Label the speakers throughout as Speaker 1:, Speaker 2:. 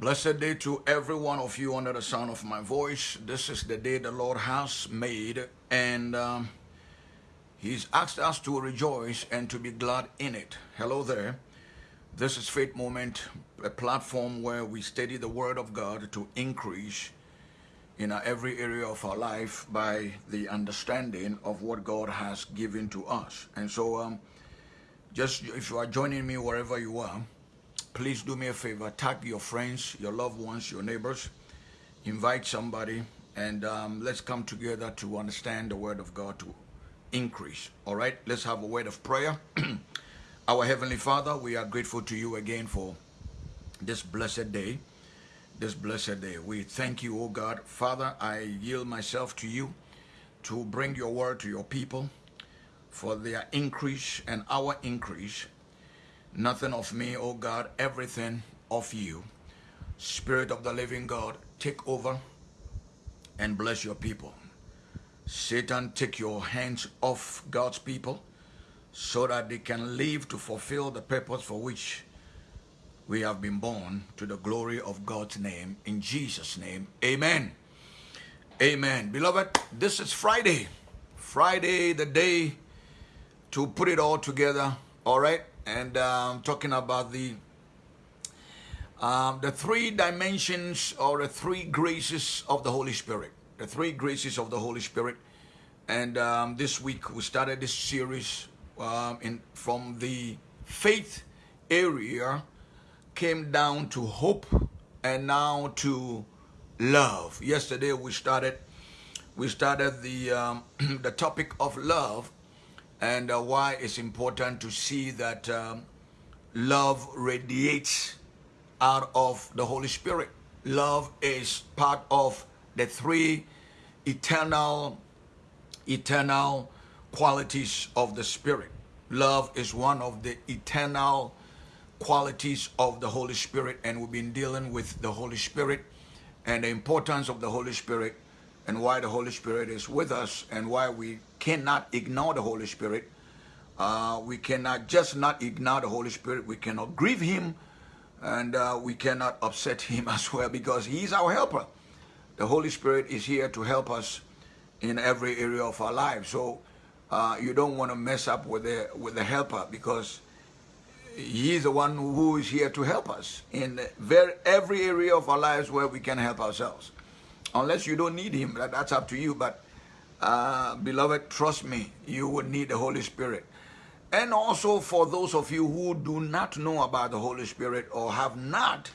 Speaker 1: Blessed day to every one of you under the sound of my voice. This is the day the Lord has made, and um, He's asked us to rejoice and to be glad in it. Hello there. This is Faith Moment, a platform where we study the Word of God to increase in every area of our life by the understanding of what God has given to us. And so, um, just if you are joining me wherever you are, please do me a favor. Tag your friends your loved ones your neighbors. Invite somebody and um, let's come together to understand the word of god to increase. All right? Let's have a word of prayer. Our heavenly father we are grateful to you again for this blessed day. This blessed day. We thank you oh god. Father i yield myself to you to bring your word to your people for their increase and our increase Nothing of me, oh God, everything of you. Spirit of the living God, take over and bless your people. Satan, take your hands off God's people so that they can live to fulfill the purpose for which we have been born to the glory of God's name. In Jesus' name, amen. Amen. Beloved, this is Friday. Friday, the day to put it all together, all right? And um, talking about the um, the three dimensions or the three graces of the Holy Spirit. The three graces of the Holy Spirit. And um, this week we started this series um, in from the faith area, came down to hope, and now to love. Yesterday we started we started the um, the topic of love and uh, why it's important to see that um, love radiates out of the Holy Spirit. Love is part of the three eternal, eternal qualities of the Spirit. Love is one of the eternal qualities of the Holy Spirit, and we've been dealing with the Holy Spirit and the importance of the Holy Spirit and why the Holy Spirit is with us and why we cannot ignore the Holy Spirit. Uh, we cannot just not ignore the Holy Spirit. We cannot grieve Him and uh, we cannot upset Him as well because He's our helper. The Holy Spirit is here to help us in every area of our lives. So uh, you don't want to mess up with the, with the helper because He's the one who is here to help us in very, every area of our lives where we can help ourselves. Unless you don't need Him, that's up to you. But uh, beloved, trust me, you would need the Holy Spirit. And also for those of you who do not know about the Holy Spirit or have not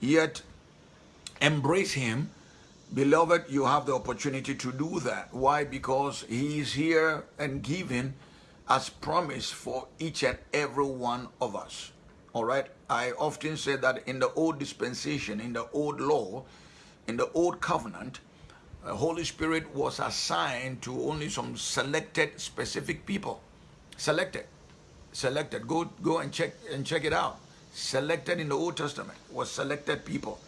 Speaker 1: yet embraced Him, beloved, you have the opportunity to do that. Why? Because He is here and given as promise for each and every one of us. All right? I often say that in the old dispensation, in the old law, in the old covenant, the Holy Spirit was assigned to only some selected specific people. Selected. Selected. Go go and check and check it out. Selected in the Old Testament was selected people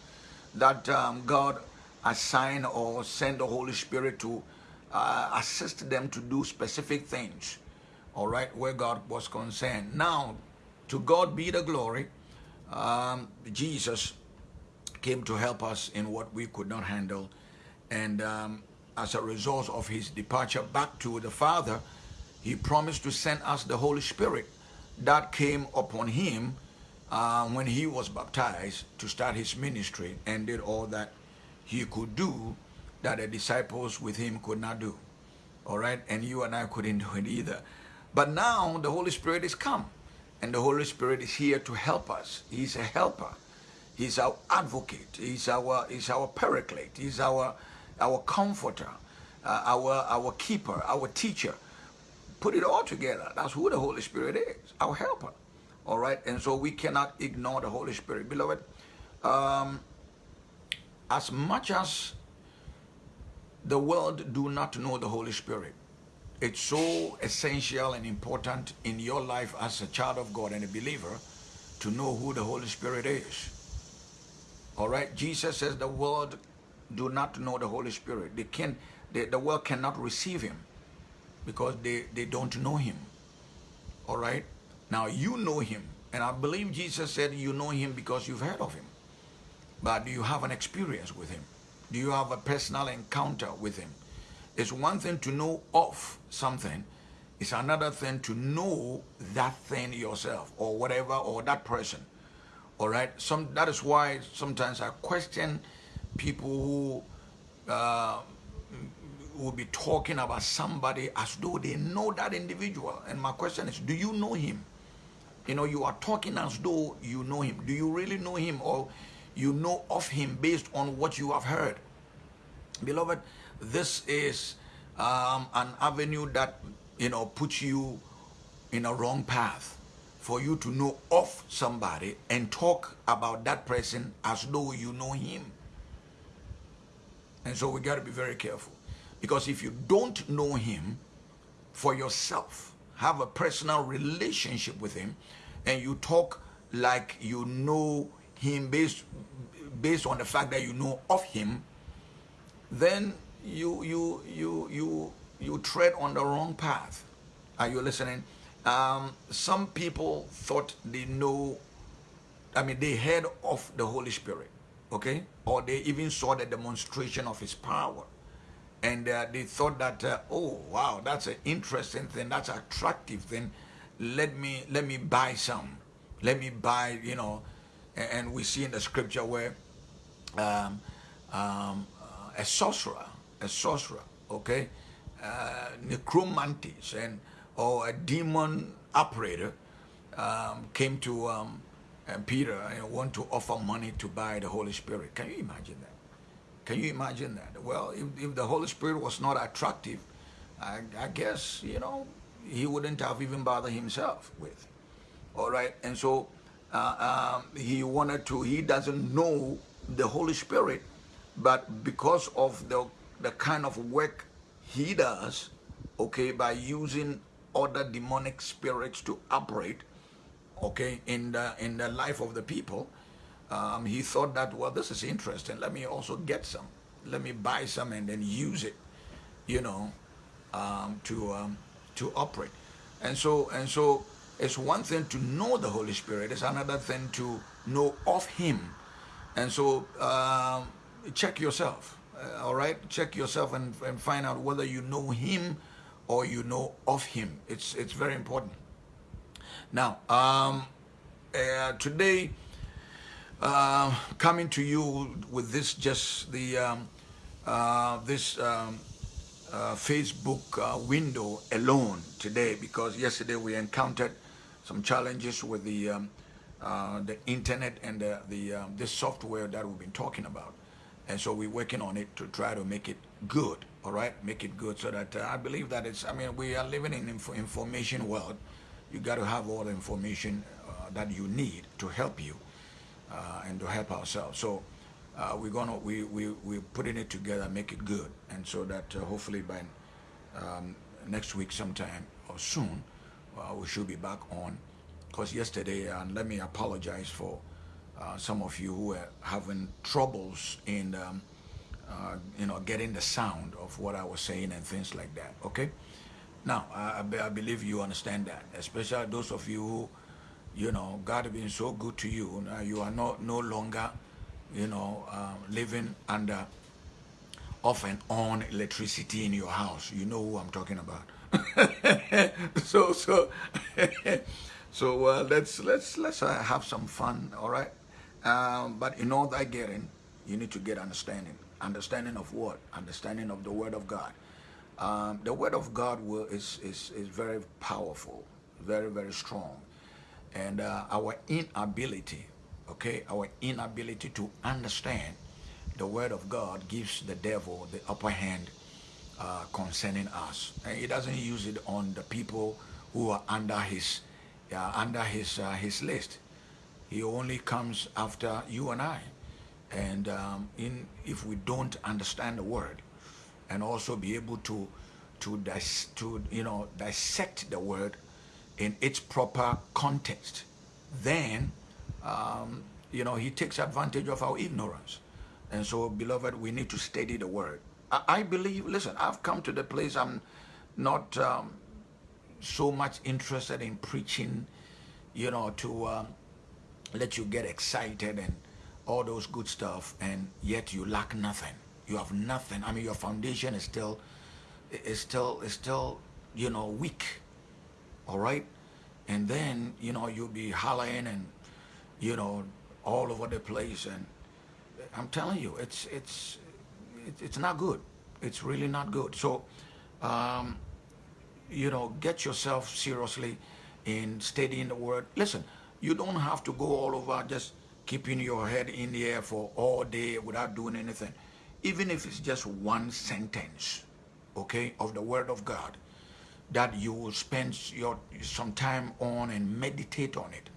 Speaker 1: that um, God assigned or sent the Holy Spirit to uh, assist them to do specific things. All right, where God was concerned. Now, to God be the glory. Um, Jesus came to help us in what we could not handle and um, as a result of his departure back to the Father, he promised to send us the Holy Spirit that came upon him uh, when he was baptized to start his ministry and did all that he could do that the disciples with him could not do. All right, and you and I couldn't do it either. But now the Holy Spirit is come, and the Holy Spirit is here to help us. He's a helper. He's our advocate. He's our, he's our paraclete. He's our our comforter, uh, our, our keeper, our teacher. Put it all together. That's who the Holy Spirit is, our helper. All right? And so we cannot ignore the Holy Spirit. Beloved, um, as much as the world do not know the Holy Spirit, it's so essential and important in your life as a child of God and a believer to know who the Holy Spirit is. All right? Jesus says the world do not know the Holy Spirit. They can they, the world cannot receive him because they, they don't know him. All right? Now you know him. And I believe Jesus said you know him because you've heard of him. but do you have an experience with him? Do you have a personal encounter with him? It's one thing to know of something, it's another thing to know that thing yourself or whatever or that person. All right. Some that is why sometimes I question people who uh, will be talking about somebody as though they know that individual. And my question is, do you know him? You know, you are talking as though you know him. Do you really know him or you know of him based on what you have heard? Beloved, this is um, an avenue that, you know, puts you in a wrong path for you to know of somebody and talk about that person as though you know him. And so we got to be very careful. Because if you don't know him for yourself, have a personal relationship with him, and you talk like you know him based, based on the fact that you know of him, then you, you, you, you, you tread on the wrong path. Are you listening? Um, some people thought they know, I mean, they heard of the Holy Spirit, okay? Or they even saw the demonstration of his power. And uh, they thought that, uh, oh, wow, that's an interesting thing, that's attractive thing. Let me, let me buy some. Let me buy, you know, and, and we see in the scripture where um, um, uh, a sorcerer, a sorcerer, okay, uh, necromantis, and or a demon operator um, came to um, Peter and want to offer money to buy the Holy Spirit. Can you imagine that? Can you imagine that? Well, if, if the Holy Spirit was not attractive, I, I guess, you know, he wouldn't have even bothered himself with. All right. And so uh, um, he wanted to, he doesn't know the Holy Spirit, but because of the, the kind of work he does, okay, by using other demonic spirits to operate, okay, in the, in the life of the people, um, he thought that, well, this is interesting. Let me also get some. Let me buy some and then use it, you know, um, to, um, to operate. And so, and so it's one thing to know the Holy Spirit. It's another thing to know of him. And so um, check yourself, uh, all right? Check yourself and, and find out whether you know him or you know of him. It's, it's very important. Now, um, uh, today, uh, coming to you with this, just the, um, uh, this um, uh, Facebook uh, window alone today, because yesterday we encountered some challenges with the, um, uh, the internet and the, the um, this software that we've been talking about. And so we're working on it to try to make it good all right make it good so that i believe that it's i mean we are living in inf information world you got to have all the information uh, that you need to help you uh, and to help ourselves so uh, we're gonna we we we're putting it together make it good and so that uh, hopefully by um, next week sometime or soon uh, we should be back on because yesterday and let me apologize for some of you who were having troubles in um, uh, you know, getting the sound of what I was saying and things like that. Okay. Now, I, I believe you understand that, especially those of you who, you know, God has been so good to you. Now you are not no longer, you know, uh, living under off and on electricity in your house. You know who I'm talking about. so so so uh, let's let's let's uh, have some fun. All right. Um, but in all that getting, you need to get understanding. Understanding of what? Understanding of the Word of God. Um, the Word of God will, is, is, is very powerful, very, very strong. And uh, our inability, okay, our inability to understand the Word of God gives the devil the upper hand uh, concerning us. And he doesn't use it on the people who are under his, uh, under his, uh, his list. He only comes after you and I. And um, in, if we don't understand the word and also be able to, to, dis, to you know, dissect the word in its proper context, then, um, you know, he takes advantage of our ignorance. And so, beloved, we need to study the word. I, I believe, listen, I've come to the place I'm not um, so much interested in preaching, you know, to um, let you get excited and all those good stuff, and yet you lack nothing. You have nothing. I mean, your foundation is still, is still, is still, you know, weak. All right, and then you know you'll be hollering and, you know, all over the place, and I'm telling you, it's it's it's not good. It's really not good. So, um, you know, get yourself seriously in studying the word. Listen, you don't have to go all over just keeping your head in the air for all day without doing anything. Even if it's just one sentence, okay, of the word of God, that you will spend your some time on and meditate on it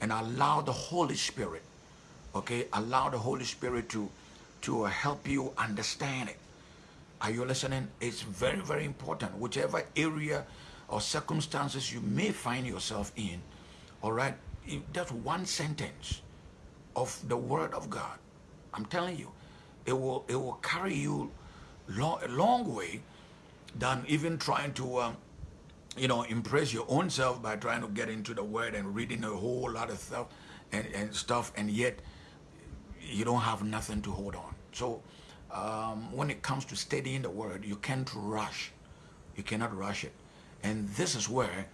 Speaker 1: and allow the Holy Spirit, okay, allow the Holy Spirit to, to help you understand it. Are you listening? It's very, very important. Whichever area or circumstances you may find yourself in, all right, just one sentence of the word of God. I'm telling you, it will it will carry you a long way than even trying to um, you know impress your own self by trying to get into the word and reading a whole lot of stuff and, and stuff and yet you don't have nothing to hold on. So um, when it comes to studying the word, you can't rush. You cannot rush it. And this is where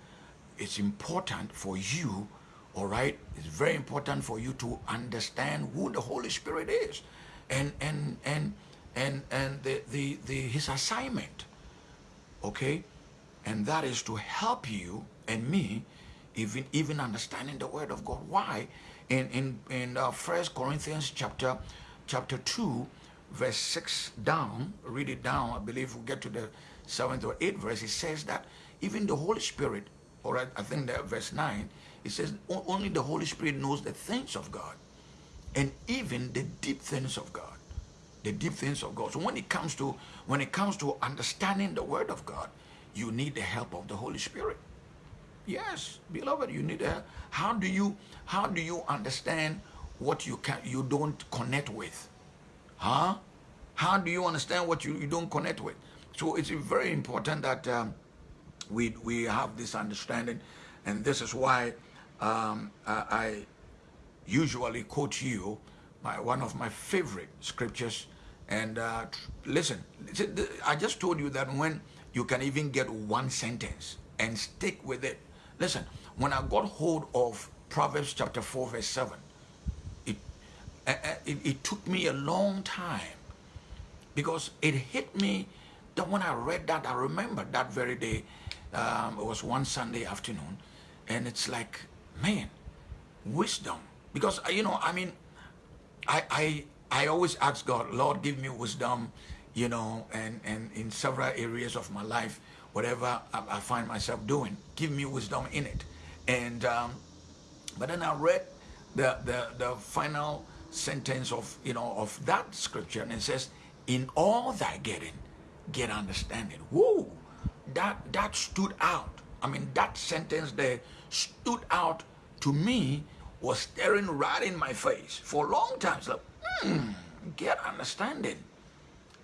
Speaker 1: it's important for you all right it's very important for you to understand who the holy spirit is and and and and and the the, the his assignment okay? And that is to help you and me even even understanding the word of god. Why? In in in uh, first corinthians chapter chapter 2 verse 6 down read it down i believe we'll get to the seventh or eighth verse. It says that even the holy spirit or i, I think that verse 9 it says only the Holy Spirit knows the things of God and even the deep things of God. The deep things of God. So when it comes to when it comes to understanding the word of God, you need the help of the Holy Spirit. Yes, beloved, you need help. How do you how do you understand what you can you don't connect with? Huh? How do you understand what you, you don't connect with? So it's very important that um, we we have this understanding, and this is why um, I, usually quote you my, one of my favorite scriptures. And uh, listen, I just told you that when you can even get one sentence and stick with it. Listen, when I got hold of Proverbs chapter 4, verse 7, it, it, it took me a long time because it hit me that when I read that, I remember that very day, um, it was one Sunday afternoon, and it's like man, wisdom. Because, uh, you know, I mean, I, I, I always ask God, Lord, give me wisdom, you know, and, and in several areas of my life, whatever I, I find myself doing, give me wisdom in it. And, um, but then I read the, the, the final sentence of, you know, of that scripture, and it says, in all thy getting, get understanding. Whoa, that, that stood out. I mean, that sentence there stood out to me, was staring right in my face for a long time. Like, hmm, get understanding,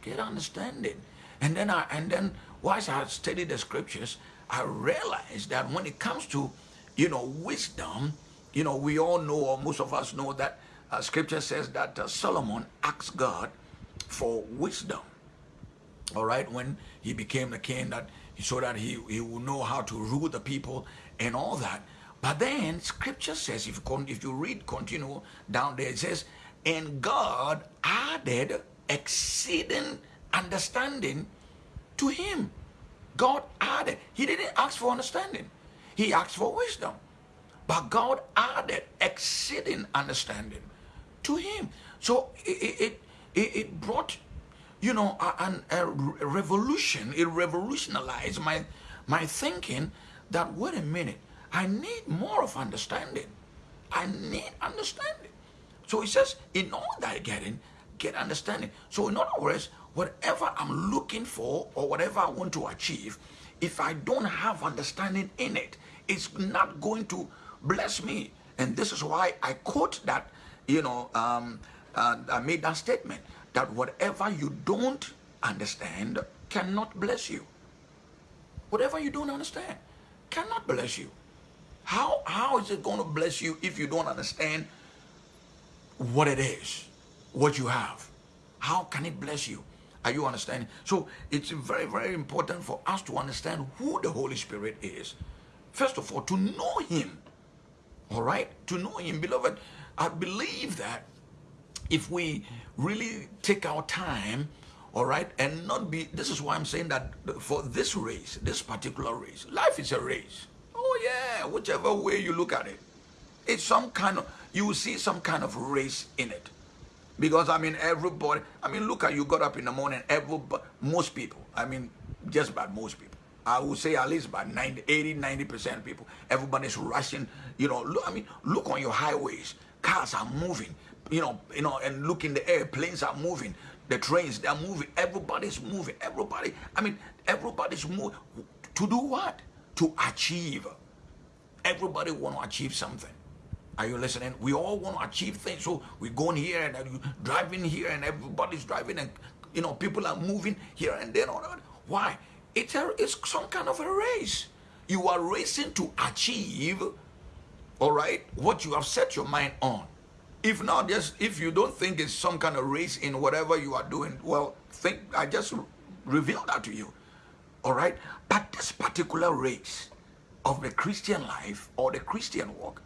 Speaker 1: get understanding. And then I, and then once I studied the scriptures, I realized that when it comes to, you know, wisdom, you know, we all know, or most of us know that uh, scripture says that uh, Solomon asked God for wisdom. All right, when he became the king, that so that he, he will know how to rule the people and all that. But then scripture says, if you, if you read, continue down there, it says, and God added exceeding understanding to him. God added. He didn't ask for understanding. He asked for wisdom. But God added exceeding understanding to him. So it, it, it brought you know, a, a, revolution. It revolutionized my, my thinking that, wait a minute, I need more of understanding. I need understanding. So he says, in all that getting, get understanding. So in other words, whatever I'm looking for or whatever I want to achieve, if I don't have understanding in it, it's not going to bless me. And this is why I quote that, you know, um, uh, I made that statement that whatever you don't understand cannot bless you. Whatever you don't understand cannot bless you. How, how is it going to bless you if you don't understand what it is, what you have. How can it bless you? Are you understanding? So it's very, very important for us to understand who the Holy Spirit is. First of all, to know Him. All right? To know Him. Beloved, I believe that if we really take our time, all right, and not be, this is why I'm saying that for this race, this particular race, life is a race. Oh, yeah, whichever way you look at it, it's some kind of, you see some kind of race in it. Because, I mean, everybody, I mean, look at you got up in the morning, everybody, most people, I mean, just about most people. I would say at least about 90, 80, 90% of people, everybody's rushing, you know, look, I mean, look on your highways, cars are moving, you know, you know, and look in the air, planes are moving, the trains, they're moving, everybody's moving, everybody, I mean, everybody's moving. To do what? To achieve. Everybody want to achieve something. Are you listening? We all want to achieve things. So we go in here and driving here and everybody's driving and you know people are moving here and there. Why? It's a, it's some kind of a race. You are racing to achieve, all right, what you have set your mind on. If not, just if you don't think it's some kind of race in whatever you are doing, well, think I just revealed that to you. All right? But this particular race of the Christian life or the Christian walk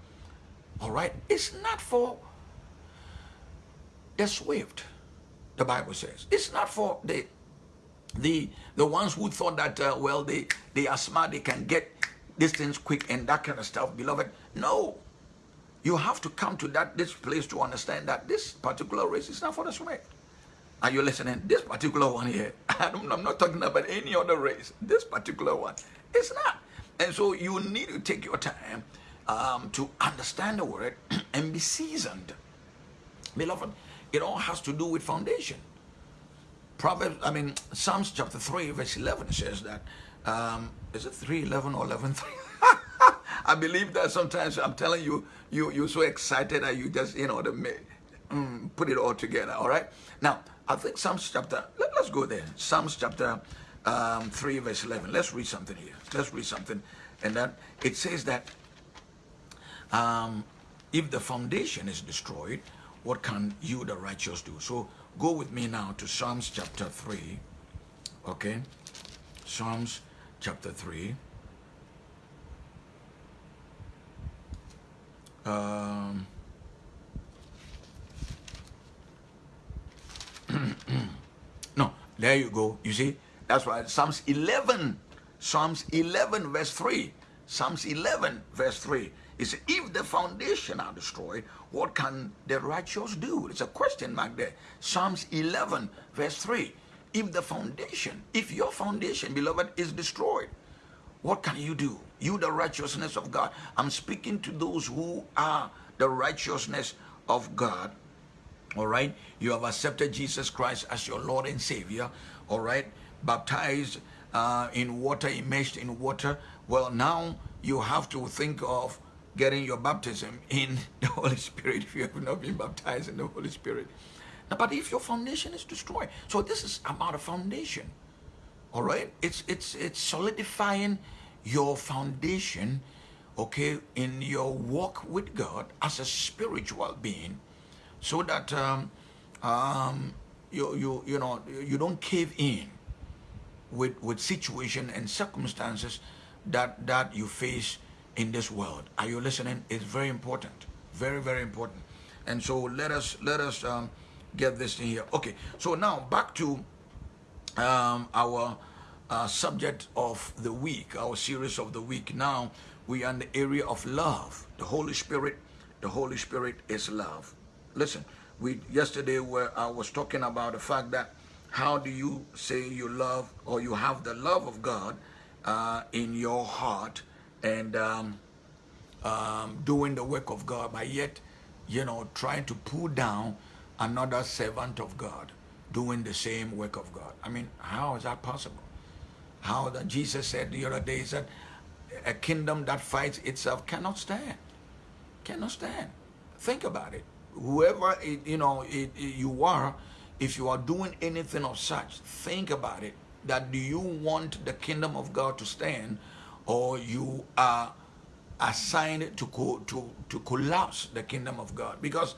Speaker 1: all right? It's not for the swift, the Bible says. It's not for the the the ones who thought that uh, well they they are smart they can get these things quick and that kind of stuff beloved no you have to come to that this place to understand that this particular race is not for the swift are you listening this particular one here i'm not talking about any other race this particular one it's not and so you need to take your time um, to understand the word and be seasoned. Beloved, it all has to do with foundation. Proverbs, I mean, Psalms chapter 3, verse 11 says that, um, is it 3, 11 or 11, 3? I believe that sometimes I'm telling you, you, you're so excited that you just, you know, the, mm, put it all together, all right? Now, I think Psalms chapter, let, us go there. Psalms chapter um, 3, verse 11. Let's read something here. Let's read something. And that it says that um, if the foundation is destroyed, what can you, the righteous, do? So go with me now to Psalms chapter 3. Okay? Psalms chapter 3. Um, no, there you go. You see, that's why Psalms 11, Psalms 11, verse 3. Psalms 11, verse 3 is if the foundation are destroyed, what can the righteous do? It's a question mark there. Psalms 11, verse 3. If the foundation, if your foundation, beloved, is destroyed, what can you do? You, the righteousness of God. I'm speaking to those who are the righteousness of God. All right. You have accepted Jesus Christ as your Lord and Savior. All right. Baptized uh, in water, immersed in water. Well, now you have to think of getting your baptism in the Holy Spirit if you have not been baptized in the Holy Spirit. Now, but if your foundation is destroyed, so this is about a foundation. All right, it's it's it's solidifying your foundation, okay, in your walk with God as a spiritual being, so that um, um, you you you know you don't cave in with with situation and circumstances that that you face in this world. Are you listening? It's very important. Very, very important. And so let us let us um, get this in here. Okay. So now back to um, our uh, subject of the week, our series of the week. Now we are in the area of love. The Holy Spirit. The Holy Spirit is love. Listen, we yesterday where I was talking about the fact that how do you say you love or you have the love of God uh, in your heart and um, um, doing the work of God, but yet, you know, trying to pull down another servant of God doing the same work of God. I mean, how is that possible? How that Jesus said the other day, he said, a kingdom that fights itself cannot stand. Cannot stand. Think about it. Whoever, it, you know, it, it, you are, if you are doing anything of such, think about it. That do you want the kingdom of God to stand or you are assigned to, co to, to collapse the kingdom of God. Because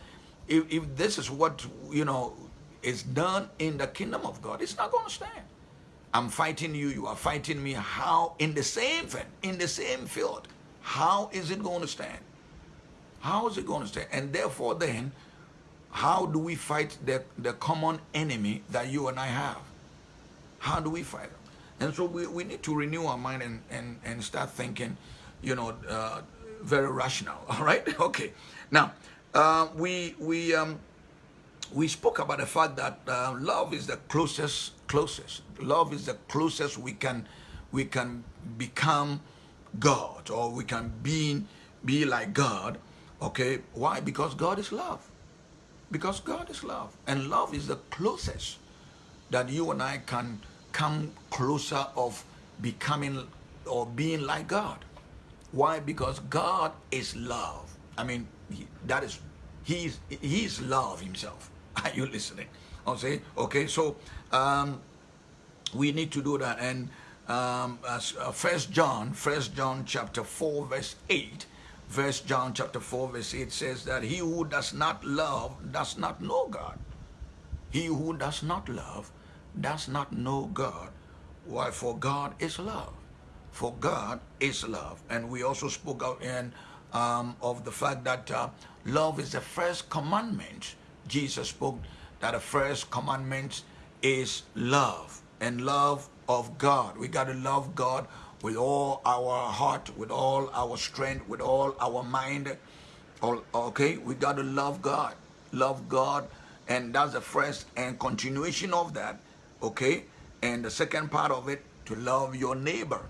Speaker 1: if, if this is what, you know, is done in the kingdom of God, it's not going to stand. I'm fighting you, you are fighting me. How, in the same thing, in the same field, how is it going to stand? How is it going to stay? And therefore, then, how do we fight the, the common enemy that you and I have? How do we fight them? And so we, we need to renew our mind and, and, and start thinking, you know, uh, very rational. All right? Okay. Now, uh, we, we, um, we spoke about the fact that uh, love is the closest, closest. Love is the closest we can, we can become God or we can be, be like God. Okay, why? Because God is love. Because God is love. And love is the closest that you and I can come closer of becoming or being like God. Why? Because God is love. I mean, he, that is, he's, he's love himself. Are you listening? I'll say, okay, so um, we need to do that. And um, as, uh, First John, First John chapter 4, verse 8, First John chapter 4, verse 8 says that he who does not love does not know God. He who does not love does not know God. Why? For God is love. For God is love. And we also spoke out in um, of the fact that uh, love is the first commandment. Jesus spoke that the first commandment is love and love of God. We got to love God with all our heart, with all our strength, with all our mind. All, okay, we got to love God. Love God. And that's the first and continuation of that. Okay. And the second part of it, to love your neighbor.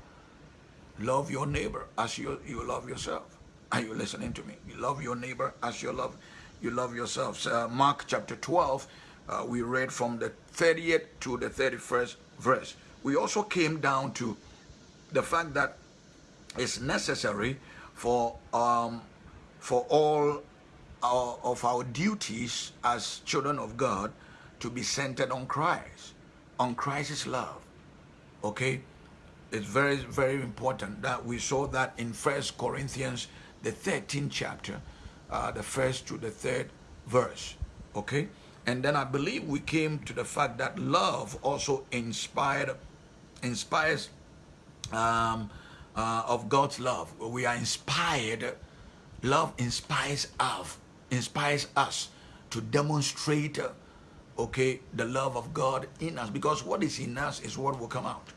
Speaker 1: Love your neighbor as you, you love yourself. Are you listening to me? You love your neighbor as you love you love yourself. So, uh, Mark chapter 12, uh, we read from the 30th to the 31st verse. We also came down to the fact that it's necessary for um, for all our, of our duties as children of God to be centered on Christ, on Christ's love. Okay, it's very, very important that we saw that in First Corinthians, the 13th chapter, uh, the first to the third verse. Okay? And then I believe we came to the fact that love also inspired, inspires um, uh, of God's love. We are inspired. Love inspires us, inspires us to demonstrate, okay, the love of God in us. Because what is in us is what will come out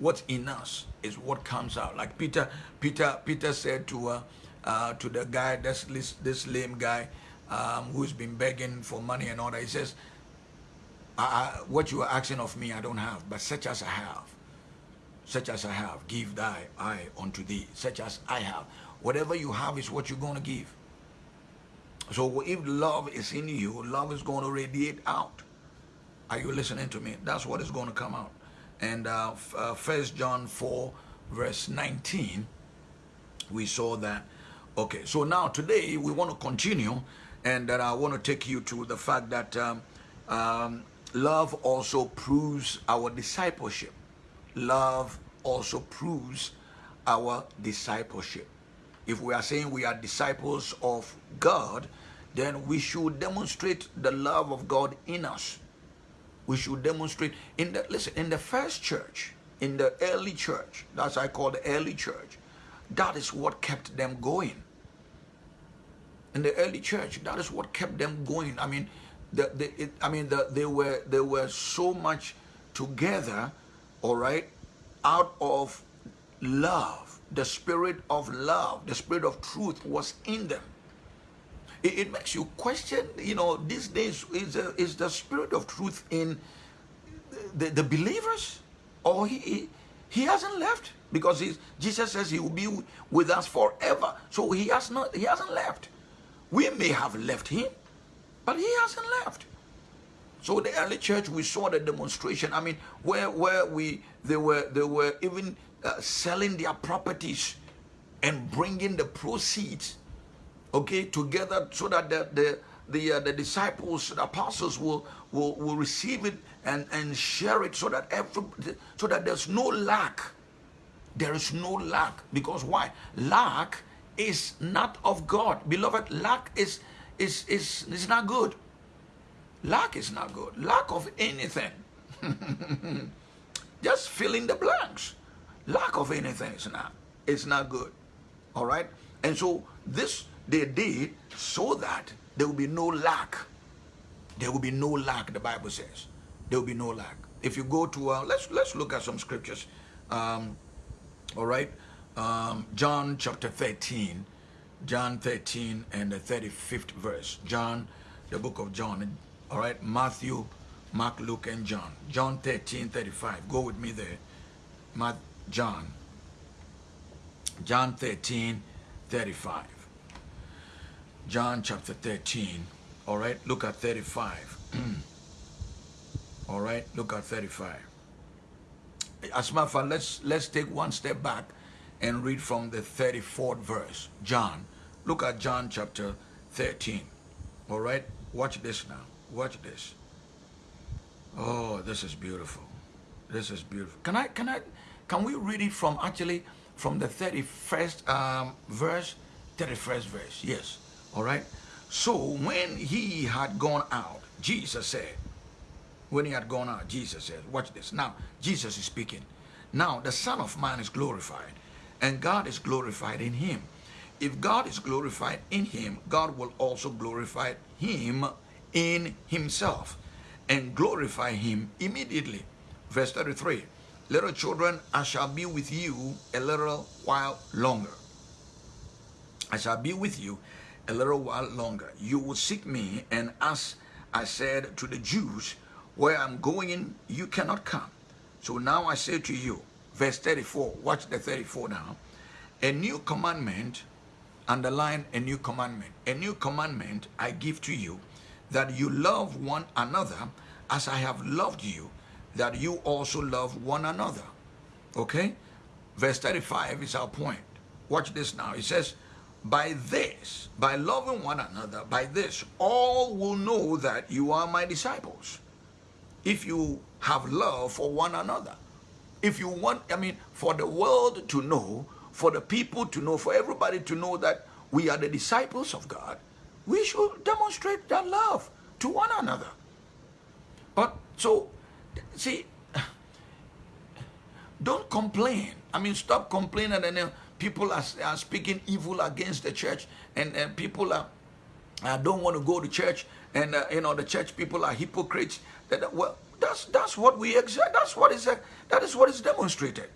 Speaker 1: what's in us is what comes out. Like Peter, Peter, Peter said to uh, uh, to the guy, this this, this lame guy, um, who's been begging for money and all that. He says, I, I, "What you are asking of me, I don't have, but such as I have, such as I have, give thy eye unto thee. Such as I have, whatever you have is what you're going to give." So if love is in you, love is going to radiate out. Are you listening to me? That's what is going to come out and uh, uh, First John 4 verse 19 we saw that okay so now today we want to continue and that I want to take you to the fact that um, um, love also proves our discipleship love also proves our discipleship. If we are saying we are disciples of God then we should demonstrate the love of God in us. We should demonstrate in the listen in the first church in the early church that's i call the early church that is what kept them going. In the early church that is what kept them going. I mean the, the it, i mean the, they were they were so much together all right out of love the spirit of love the spirit of truth was in them it, it makes you question, you know, these days, is, is the spirit of truth in the, the believers? Or he, he, he hasn't left? Because Jesus says he will be with us forever. So he has not, he hasn't left. We may have left him, but he hasn't left. So the early church, we saw the demonstration. I mean, where where we they were they were even uh, selling their properties and bringing the proceeds okay, together so that the, the, the, uh, the disciples, the apostles will, will, will receive it and, and share it so that every, so that there's no lack. There is no lack. Because why? Lack is not of God. Beloved, lack is is, is, is not good. Lack is not good. Lack of anything. Just fill in the blanks. Lack of anything is not. It's not good. All right? And so this they did so that there will be no lack. There will be no lack, the Bible says. There will be no lack. If you go to, uh, let's, let's look at some scriptures. Um, all right? Um, John chapter 13. John 13 and the 35th verse. John, the book of John. All right? Matthew, Mark, Luke, and John. John 13, 35. Go with me there. Matt, John. John 13, 35. John chapter 13. All right, look at 35. All right, look at 35. As a matter of fact, let's, let's take one step back and read from the 34th verse. John. Look at John chapter 13. All right, watch this now. Watch this. Oh, this is beautiful. This is beautiful. Can I, can I, can we read it from actually from the 31st um, verse, 31st verse, yes, all right? So when he had gone out, Jesus said, when he had gone out, Jesus said, watch this. Now, Jesus is speaking. Now, the Son of Man is glorified, and God is glorified in him. If God is glorified in him, God will also glorify him in himself and glorify him immediately. Verse 33. Little children, I shall be with you a little while longer. I shall be with you a little while longer. You will seek me, and as I said to the Jews, where I'm going in, you cannot come. So now I say to you, verse 34, watch the 34 now. A new commandment, underline a new commandment. A new commandment I give to you, that you love one another as I have loved you that you also love one another. Okay? Verse 35 is our point. Watch this now. It says, by this, by loving one another, by this, all will know that you are my disciples. If you have love for one another. If you want, I mean, for the world to know, for the people to know, for everybody to know that we are the disciples of God, we should demonstrate that love to one another. But so see, don't complain. I mean, stop complaining and then people are, are speaking evil against the church and, and people are, uh, don't want to go to church and, uh, you know, the church people are hypocrites. That, well, that's, that's what we exact, that's what is, that is what is demonstrated.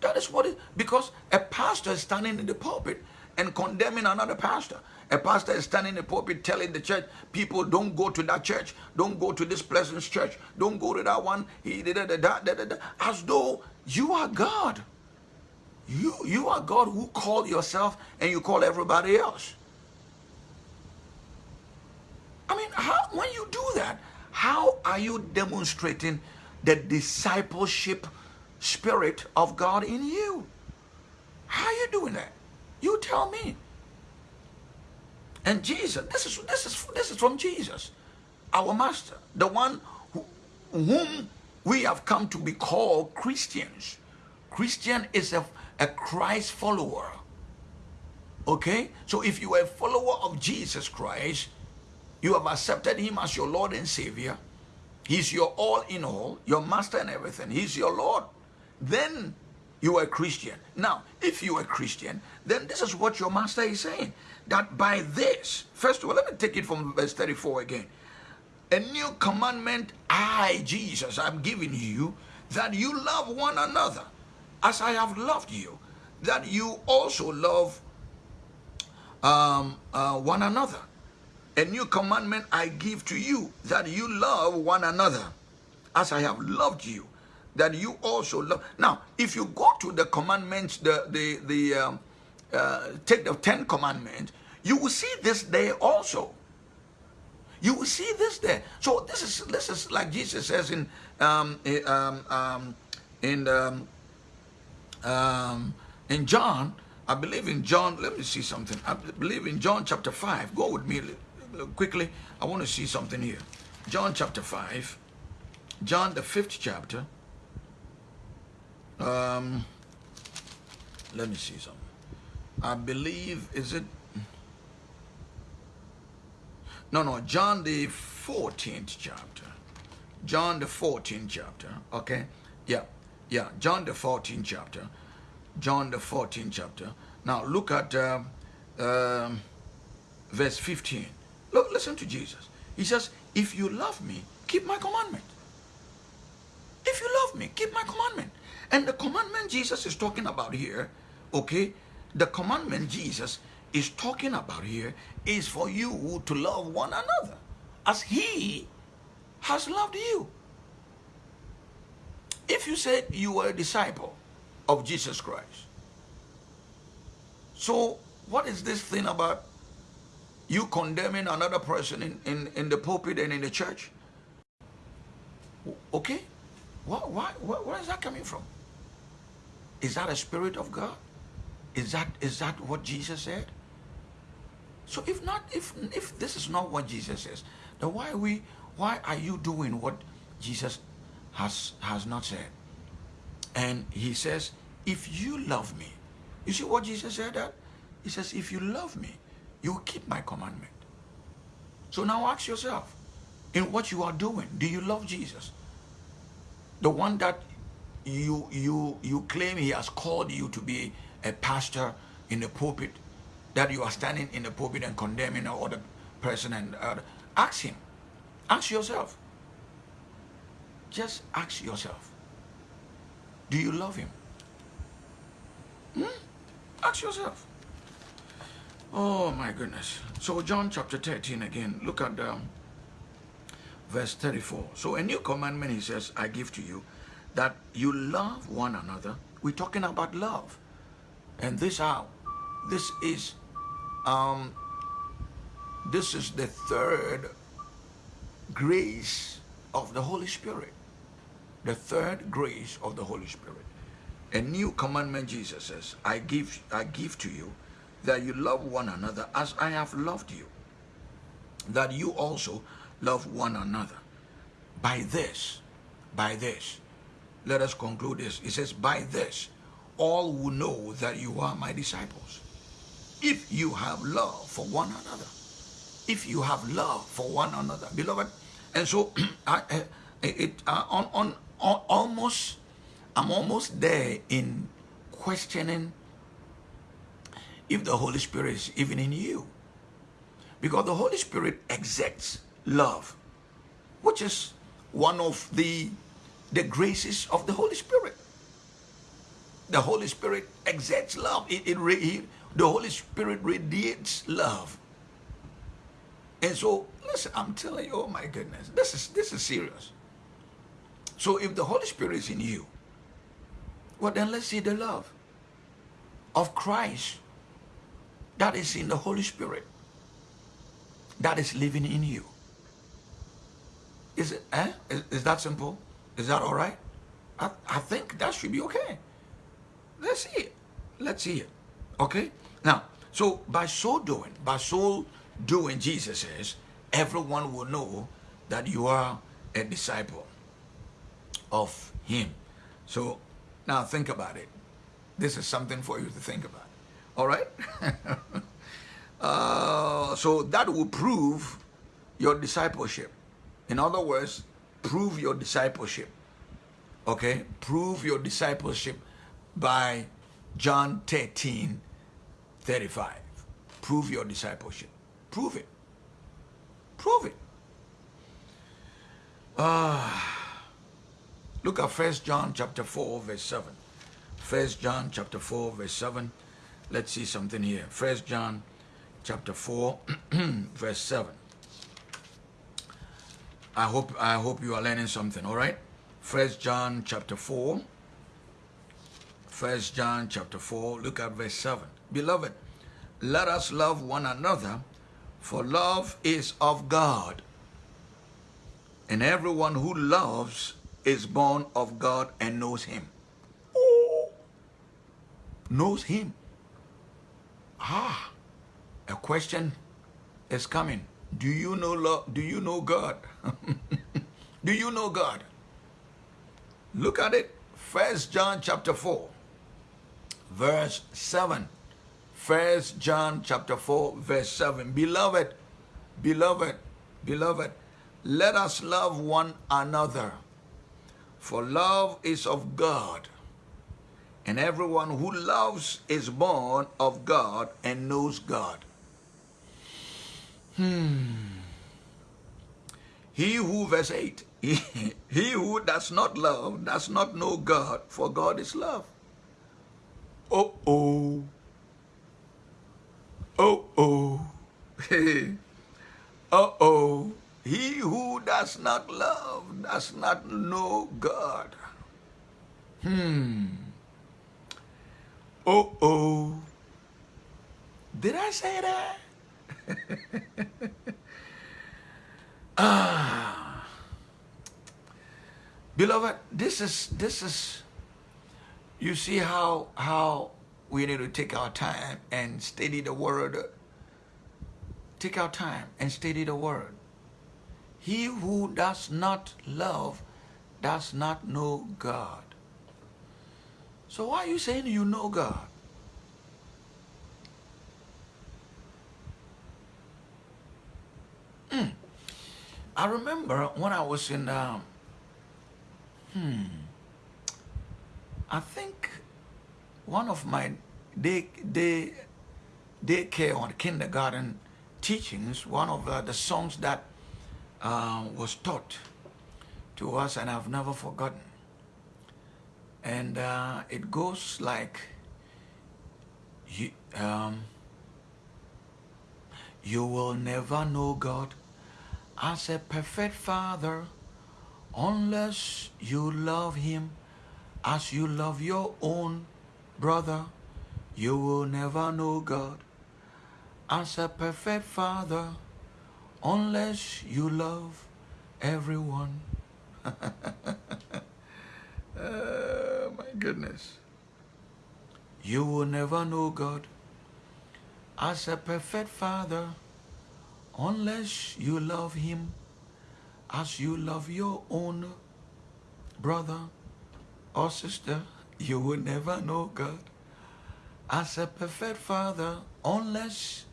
Speaker 1: That is what because a pastor is standing in the pulpit and condemning another pastor. A pastor is standing in the pulpit telling the church, people don't go to that church, don't go to this Pleasance church, don't go to that one, he did da, as though you are God. You, you are God who called yourself and you call everybody else. I mean, how, when you do that, how are you demonstrating the discipleship spirit of God in you? How are you doing that? You tell me. And Jesus, this is, this is, this is from Jesus, our master, the one who, whom we have come to be called Christians. Christian is a, a Christ follower. Okay? So if you are a follower of Jesus Christ, you have accepted him as your Lord and Savior. He's your all in all, your master and everything. He's your Lord. Then you are a Christian. Now, if you are a Christian, then this is what your master is saying that by this, first of all, let me take it from verse 34 again. A new commandment I, Jesus, I'm giving you, that you love one another as I have loved you, that you also love um, uh, one another. A new commandment I give to you, that you love one another as I have loved you, that you also love. Now, if you go to the commandments, the, the, the, um, uh, take the Ten Commandments, you will see this there also. You will see this there. So this is this is like Jesus says in um, um, um, in um, um, in John. I believe in John. Let me see something. I believe in John chapter five. Go with me quickly. I want to see something here. John chapter five. John the fifth chapter. Um, let me see something. I believe, is it? No, no, John the 14th chapter. John the 14th chapter. Okay? Yeah. Yeah. John the 14th chapter. John the 14th chapter. Now look at uh, um, verse 15. Look, listen to Jesus. He says, if you love me, keep my commandment. If you love me, keep my commandment. And the commandment Jesus is talking about here, okay, the commandment Jesus is talking about here is for you to love one another as he has loved you. If you said you were a disciple of Jesus Christ, so what is this thing about you condemning another person in, in, in the pulpit and in the church? Okay? Why, why, where is that coming from? Is that a spirit of God? Is that, is that what Jesus said? So if not, if, if this is not what Jesus says, then why we, why are you doing what Jesus has, has not said? And he says, if you love me, you see what Jesus said that? He says, if you love me, you keep my commandment. So now ask yourself, in what you are doing, do you love Jesus? The one that you, you, you claim he has called you to be a pastor in the pulpit, that you are standing in the pulpit and condemning another person and uh, ask him. Ask yourself. Just ask yourself. Do you love him? Hmm? Ask yourself. Oh my goodness. So John chapter 13 again, look at um, verse 34. So a new commandment he says, I give to you, that you love one another. We're talking about love. And this how this is um this is the third grace of the Holy Spirit. The third grace of the Holy Spirit. A new commandment Jesus says, I give I give to you that you love one another as I have loved you. That you also love one another. By this, by this, let us conclude this. It says, by this, all will know that you are my disciples. If you have love for one another. If you have love for one another. Beloved, and so I, it, uh, on, on, on almost, I'm almost there in questioning if the Holy Spirit is even in you. Because the Holy Spirit exacts love, which is one of the, the graces of the Holy Spirit. The Holy Spirit exerts love. It, it, it, the Holy Spirit radiates love. And so, listen, I'm telling you, oh my goodness, this is, this is serious. So if the Holy Spirit is in you, well then let's see the love of Christ that is in the Holy Spirit that is living in you. Is it, eh? Is, is that simple? Is that all right? I, I think that should be okay. Let's see it. Let's see it. Okay? Now, so by so doing, by so doing, Jesus says, everyone will know that you are a disciple of him. So now think about it. This is something for you to think about. All right? uh, so that will prove your discipleship. In other words, prove your discipleship. Okay? Prove your discipleship by John 13, 35. Prove your discipleship. Prove it. Prove it. Uh, look at First John chapter 4, verse 7. First John chapter 4, verse 7. Let's see something here. First John chapter 4, verse 7. I hope I hope you are learning something, all right? First John chapter 4. First John chapter 4, look at verse 7. Beloved, let us love one another, for love is of God. And everyone who loves is born of God and knows him. Oh, knows him. Ah, a question is coming. Do you know love? Do you know God? do you know God? Look at it. First John chapter 4, verse 7. First John chapter 4, verse 7. Beloved, Beloved, beloved, let us love one another. For love is of God. And everyone who loves is born of God and knows God. Hmm. He who, verse 8, he, he who does not love does not know God, for God is love. Oh, oh. Oh, oh. oh, oh. He who does not love does not know God. Hmm. Oh, oh. Did I say that? ah. Beloved, this is, this is, you see how, how we need to take our time and study the word. Take our time and study the word. He who does not love does not know God. So why are you saying you know God? Hmm. I remember when I was in, um, hmm, I think one of my day, day, daycare or kindergarten teachings, one of uh, the songs that uh, was taught to us and I've never forgotten. And uh, it goes like, you, um, you will never know God as a perfect father unless you love him as you love your own brother. You will never know God as a perfect father unless you love everyone. oh, my goodness. You will never know God as a perfect father unless you love him as you love your own brother or sister. You will never know God as a perfect father unless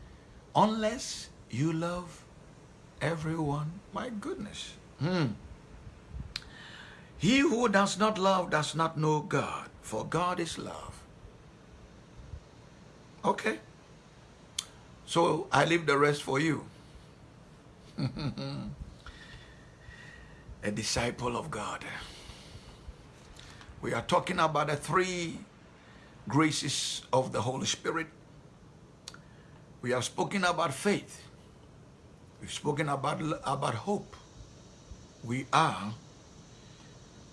Speaker 1: unless you love everyone. My goodness. Hmm. He who does not love does not know God, for God is love. Okay. So I leave the rest for you. A disciple of God. We are talking about the three graces of the Holy Spirit. We have spoken about faith. We've spoken about, about hope. We are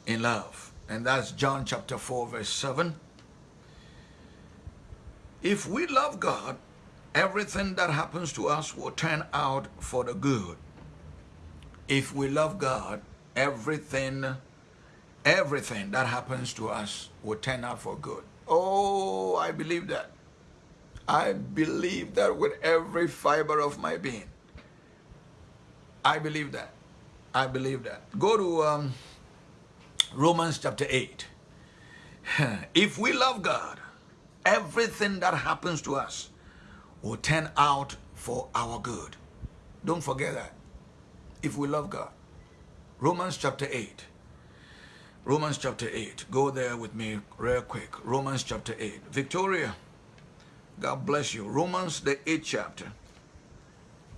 Speaker 1: in love. And that's John chapter 4 verse 7. If we love God, everything that happens to us will turn out for the good. If we love God, everything, everything that happens to us will turn out for good. Oh, I believe that. I believe that with every fiber of my being. I believe that. I believe that. Go to um, Romans chapter 8. if we love God, everything that happens to us will turn out for our good. Don't forget that. If we love God. Romans chapter 8. Romans chapter 8. Go there with me real quick. Romans chapter 8. Victoria, God bless you. Romans the 8th chapter.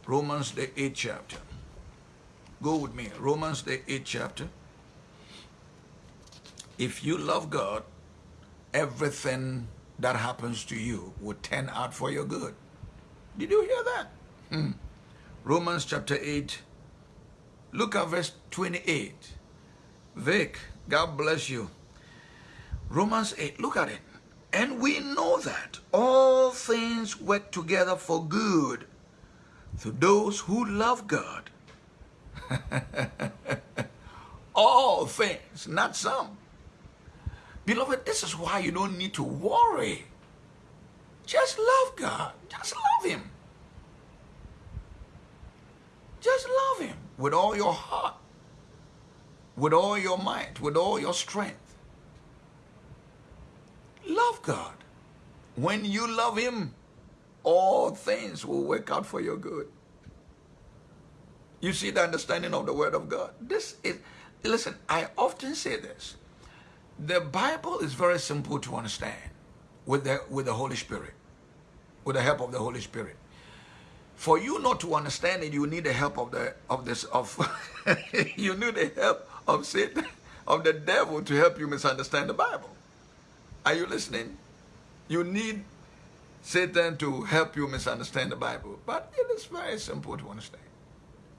Speaker 1: Romans the 8th chapter. Go with me. Romans the 8th chapter. If you love God, everything that happens to you will turn out for your good. Did you hear that? Hmm. Romans chapter 8. Look at verse 28. Vic, God bless you. Romans 8, look at it. And we know that all things work together for good to those who love God. all things, not some. Beloved, this is why you don't need to worry. Just love God. Just love Him. Just love Him with all your heart, with all your might, with all your strength. Love God. When you love Him, all things will work out for your good. You see the understanding of the word of God. This is, listen, I often say this. The Bible is very simple to understand with the, with the Holy Spirit, with the help of the Holy Spirit. For you not to understand it, you need the help of the of this of you need the help of Satan, of the devil to help you misunderstand the Bible. Are you listening? You need Satan to help you misunderstand the Bible. But it is very simple to understand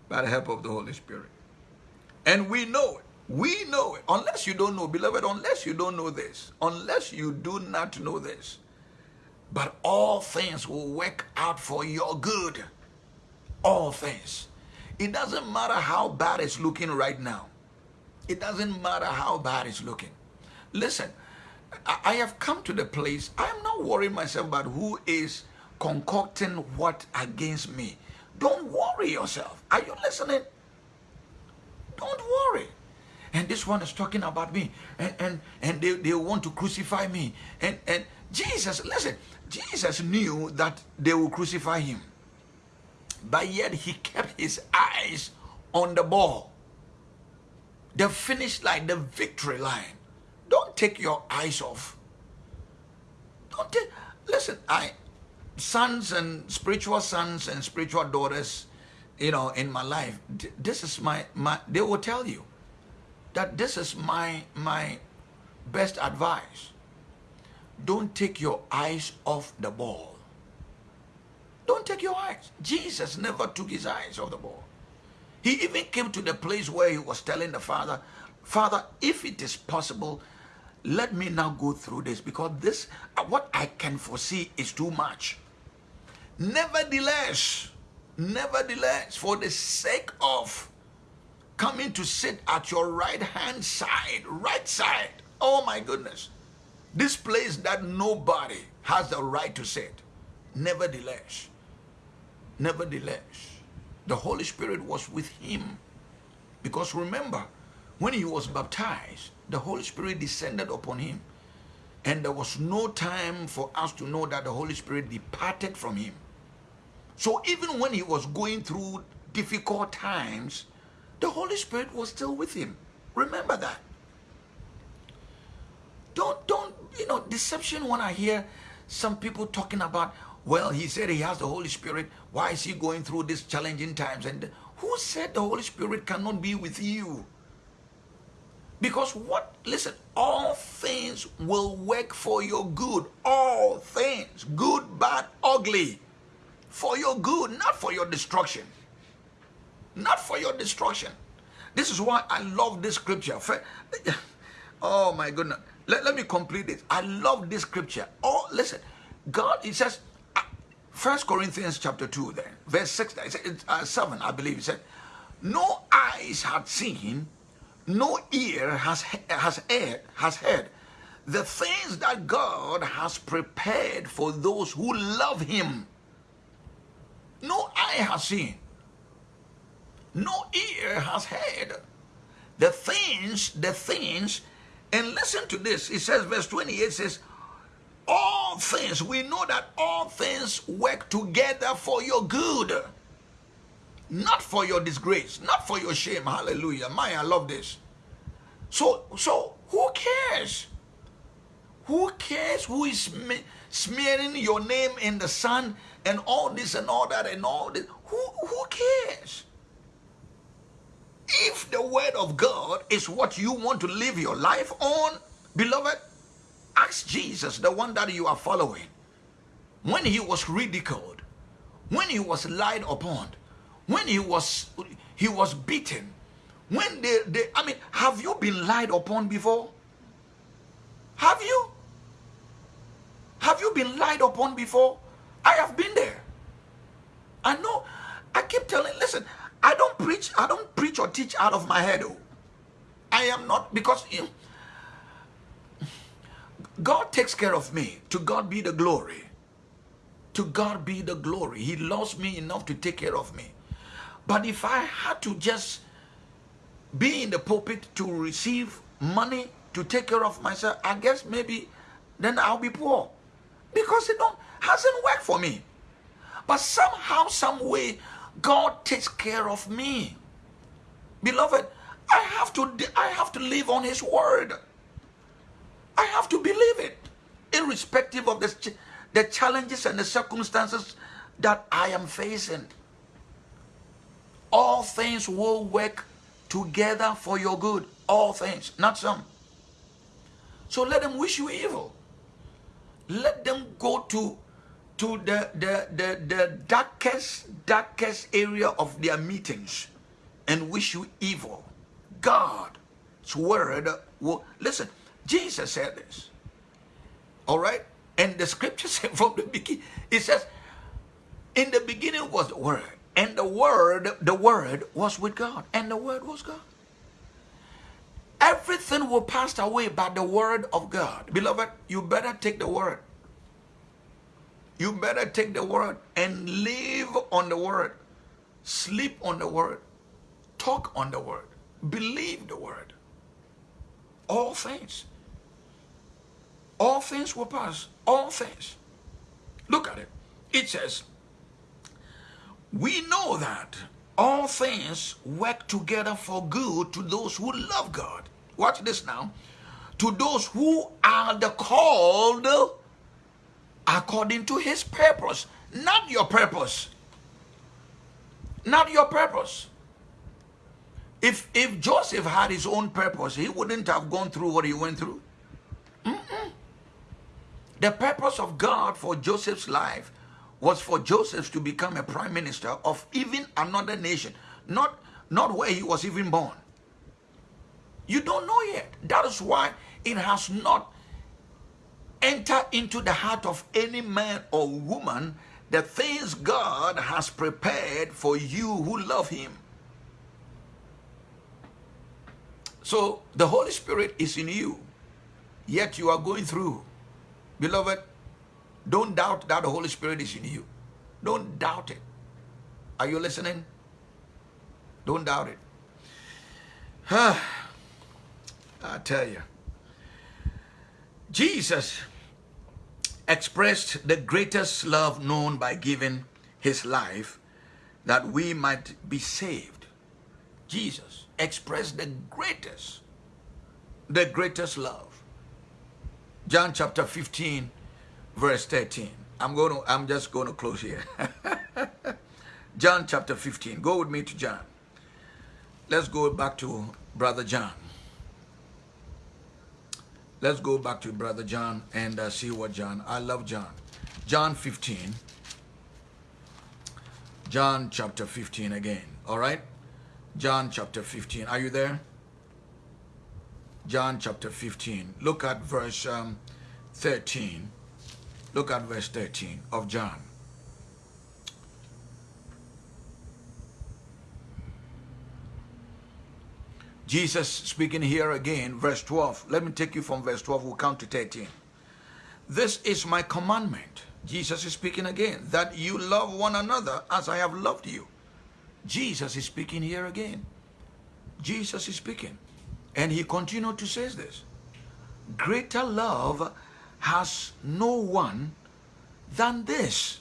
Speaker 1: by the help of the Holy Spirit. And we know it. We know it. Unless you don't know, beloved, unless you don't know this, unless you do not know this, but all things will work out for your good. All things. It doesn't matter how bad it's looking right now. It doesn't matter how bad it's looking. Listen, I have come to the place, I am not worrying myself about who is concocting what against me. Don't worry yourself. Are you listening? Don't worry. And this one is talking about me. And, and, and they, they want to crucify me. And, and Jesus, listen, Jesus knew that they will crucify him. But yet he kept his eyes on the ball. The finish line, the victory line. Don't take your eyes off. Don't take, listen, I, sons and spiritual sons and spiritual daughters, you know, in my life, this is my, my, they will tell you that this is my, my best advice. Don't take your eyes off the ball. Don't take your eyes. Jesus never took his eyes off the ball. He even came to the place where he was telling the Father, Father, if it is possible, let me now go through this because this, uh, what I can foresee is too much. Nevertheless, nevertheless, for the sake of coming to sit at your right hand side, right side, oh my goodness, this place that nobody has the right to sit. Nevertheless, nevertheless, the Holy Spirit was with him. Because remember, when he was baptized, the Holy Spirit descended upon him. And there was no time for us to know that the Holy Spirit departed from him. So even when he was going through difficult times, the Holy Spirit was still with him. Remember that. Don't, don't, you know, deception when I hear some people talking about, well, he said he has the Holy Spirit. Why is he going through these challenging times? And who said the Holy Spirit cannot be with you? Because what, listen, all things will work for your good. All things, good, bad, ugly for your good, not for your destruction. Not for your destruction. This is why I love this scripture. Oh my goodness. Let, let me complete this. I love this scripture. Oh, listen. God, it says, First Corinthians chapter 2 then, verse 6, uh, 7, I believe it said, No eyes had seen, no ear has, has, heard, has heard the things that God has prepared for those who love him no eye has seen, no ear has heard the things, the things, and listen to this. It says, verse 28 says, all things, we know that all things work together for your good, not for your disgrace, not for your shame. Hallelujah. My, I love this. So, so who cares? Who cares who is smearing your name in the sun and all this and all that and all this. Who, who cares? If the word of God is what you want to live your life on, beloved, ask Jesus, the one that you are following, when he was ridiculed, when he was lied upon, when he was he was beaten, when they, they I mean, have you been lied upon before? Have you? Have you been lied upon before? I have been there. I know. I keep telling, listen, I don't preach, I don't preach or teach out of my head. Oh. I am not, because you know, God takes care of me. To God be the glory. To God be the glory. He loves me enough to take care of me. But if I had to just be in the pulpit to receive money to take care of myself, I guess maybe then I'll be poor. Because it don't hasn't worked for me. But somehow, some way, God takes care of me. Beloved, I have to I have to live on his word. I have to believe it, irrespective of the, the challenges and the circumstances that I am facing. All things will work together for your good. All things, not some. So let them wish you evil. Let them go to, to the, the, the, the darkest, darkest area of their meetings and wish you evil. God's word will, listen, Jesus said this. All right? And the scripture said from the beginning, it says, in the beginning was the word, and the word, the word was with God, and the word was God. Everything will pass away by the word of God. Beloved, you better take the word. You better take the word and live on the word. Sleep on the word. Talk on the word. Believe the word. All things. All things will pass. All things. Look at it. It says, we know that all things work together for good to those who love God. Watch this now. To those who are the called according to his purpose, not your purpose. Not your purpose. If, if Joseph had his own purpose, he wouldn't have gone through what he went through. The purpose of God for Joseph's life was for Joseph to become a prime minister of even another nation, not, not where he was even born. You don't know yet. That is why it has not entered into the heart of any man or woman the things God has prepared for you who love him. So the Holy Spirit is in you, yet you are going through. Beloved, don't doubt that the Holy Spirit is in you. Don't doubt it. Are you listening? Don't doubt it. I tell you. Jesus expressed the greatest love known by giving his life that we might be saved. Jesus expressed the greatest, the greatest love. John chapter 15, verse 13. I'm going to, I'm just going to close here. John chapter 15. Go with me to John. Let's go back to Brother John. Let's go back to Brother John and uh, see what John, I love John. John 15. John chapter 15 again. All right? John chapter 15. Are you there? John chapter 15. Look at verse um, 13. Look at verse 13 of John. Jesus speaking here again, verse 12. Let me take you from verse 12, we'll count to 13. This is my commandment. Jesus is speaking again, that you love one another as I have loved you. Jesus is speaking here again. Jesus is speaking. And he continued to say this. Greater love has no one than this,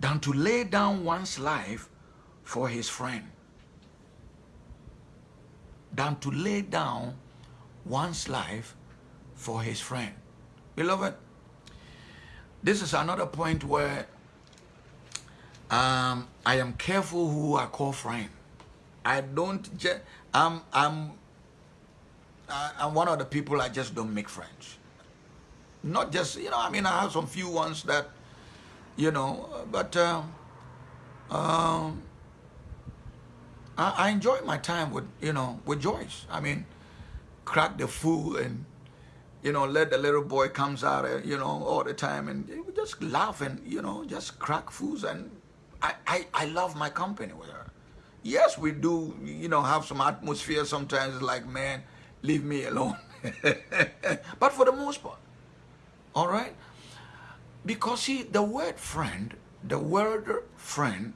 Speaker 1: than to lay down one's life for his friend. Than to lay down one's life for his friend. Beloved, this is another point where um, I am careful who I call friend. I don't just, I'm, I'm I'm one of the people I just don't make friends. Not just, you know, I mean, I have some few ones that, you know, but um, um, I, I enjoy my time with, you know, with Joyce. I mean, crack the fool and, you know, let the little boy comes out, uh, you know, all the time and just laugh and, you know, just crack fools and I, I, I love my company with her. Yes, we do, you know, have some atmosphere sometimes like, man, leave me alone. but for the most part, all right? Because see, the word friend, the word friend,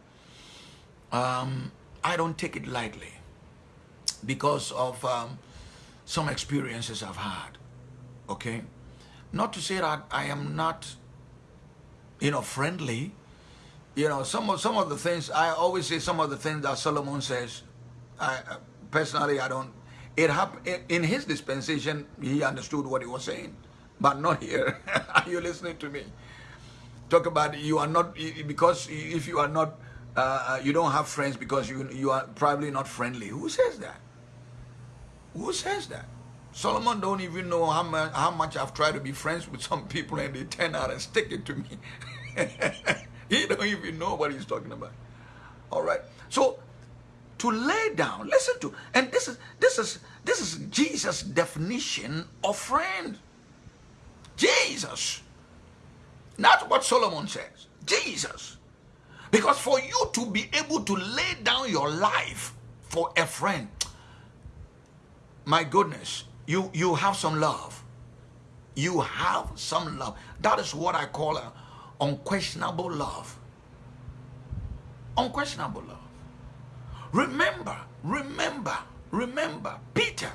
Speaker 1: um, I don't take it lightly because of um, some experiences I've had, okay? Not to say that I am not, you know, friendly, you know, some of some of the things I always say, some of the things that Solomon says. I personally, I don't. It happened in his dispensation. He understood what he was saying, but not here. are you listening to me? Talk about you are not because if you are not, uh, you don't have friends because you you are probably not friendly. Who says that? Who says that? Solomon don't even know how much, how much I've tried to be friends with some people and they turn out and stick it to me. he don't even know what he's talking about. All right. So to lay down, listen to, and this is this is this is Jesus' definition of friend. Jesus. Not what Solomon says. Jesus. Because for you to be able to lay down your life for a friend, my goodness, you, you have some love. You have some love. That is what I call a unquestionable love. Unquestionable love. Remember, remember, remember, Peter,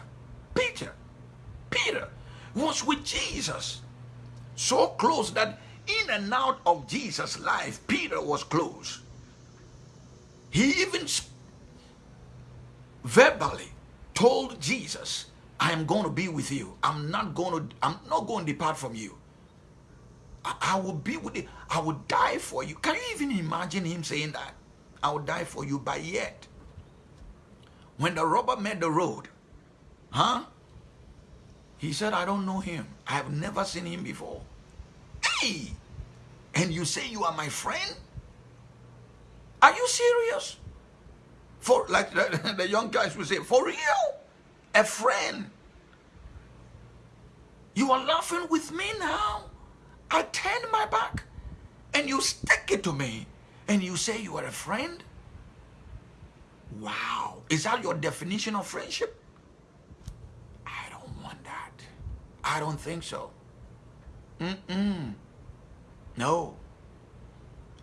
Speaker 1: Peter, Peter was with Jesus. So close that in and out of Jesus' life, Peter was close. He even verbally told Jesus, I am going to be with you. I'm not going to, I'm not going to depart from you. I, I will be with you. I will die for you. Can you even imagine him saying that? I will die for you. But yet, when the robber met the road, huh? He said, I don't know him. I have never seen him before. Hey! And you say you are my friend? Are you serious? For like the, the young guys would say, for real? A friend. You are laughing with me now. I turn my back and you stick it to me and you say you are a friend? Wow. Is that your definition of friendship? I don't want that. I don't think so. Mm-mm. No.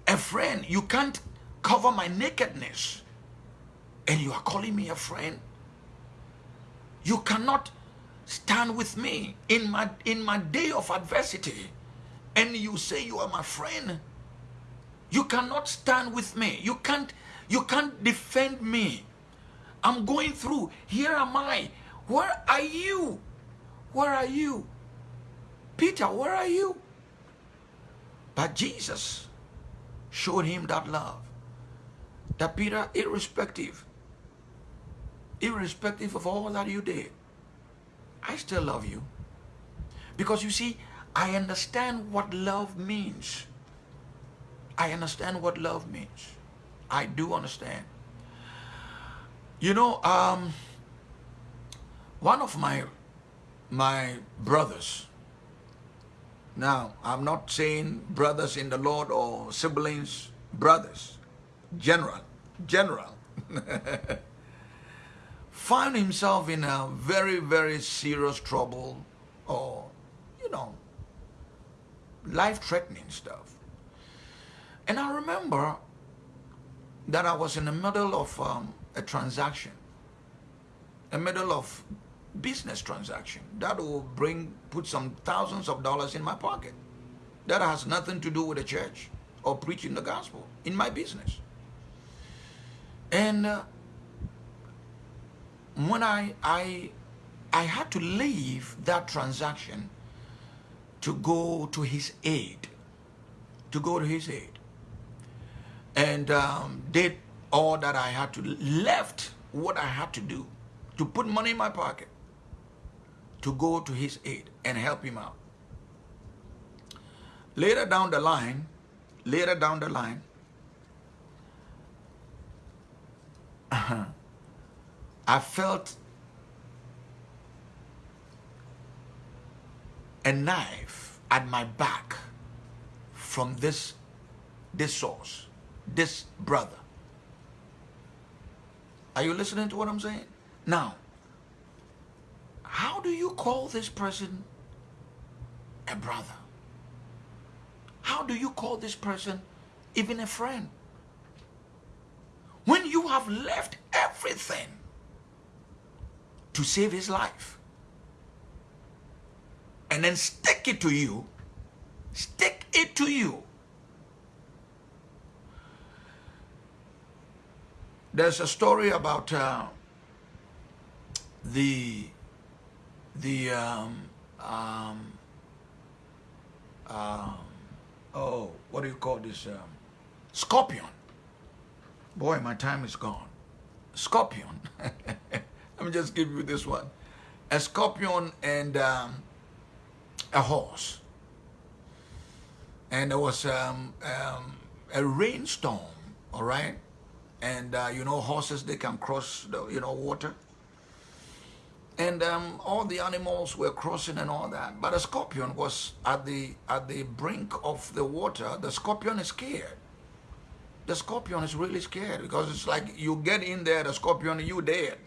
Speaker 1: A friend, you can't cover my nakedness and you are calling me a friend? You cannot stand with me in my in my day of adversity and you say you are my friend. You cannot stand with me. You can't you can't defend me. I'm going through. Here am I. Where are you? Where are you? Peter, where are you? But Jesus showed him that love. That Peter, irrespective, irrespective of all that you did, I still love you. Because you see, I understand what love means. I understand what love means. I do understand. You know, um, one of my my brothers, now, I'm not saying brothers in the Lord or siblings, brothers, general, general, found himself in a very, very serious trouble or, you know, life-threatening stuff. And I remember that I was in the middle of um, a transaction, a middle of business transaction that will bring put some thousands of dollars in my pocket that has nothing to do with the church or preaching the gospel in my business and uh, when I I I had to leave that transaction to go to his aid to go to his aid and um, did all that I had to left what I had to do to put money in my pocket to go to his aid and help him out. Later down the line, later down the line, I felt a knife at my back from this, this source, this brother. Are you listening to what I'm saying? Now, how do you call this person a brother? How do you call this person even a friend? When you have left everything to save his life and then stick it to you, stick it to you. There's a story about uh, the the um, um, um, oh what do you call this um, scorpion. Boy my time is gone. Scorpion. Let me just give you this one. A scorpion and um, a horse and there was um, um, a rainstorm all right and uh, you know horses they can cross the you know water and um, all the animals were crossing and all that. But the scorpion was at the at the brink of the water. The scorpion is scared. The scorpion is really scared because it's like you get in there, the scorpion, you dead.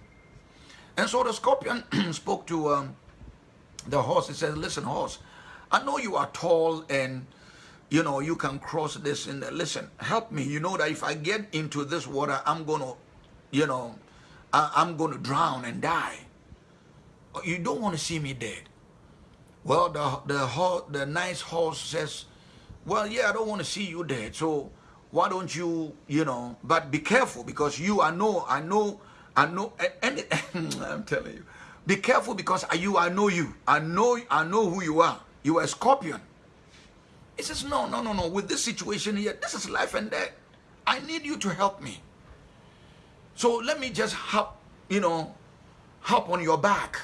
Speaker 1: And so the scorpion spoke to um, the horse. He said, "Listen, horse, I know you are tall and." You know, you can cross this and listen, help me. You know that if I get into this water, I'm going to, you know, I, I'm going to drown and die you don't want to see me dead. Well, the, the, the nice horse says, well, yeah, I don't want to see you dead. So why don't you, you know, but be careful because you, I know, I know, I know, and, and I'm telling you, be careful because I, you, I know you. I know, I know who you are. You are a scorpion. He says, no, no, no, no. With this situation here, this is life and death. I need you to help me. So let me just hop, you know, hop on your back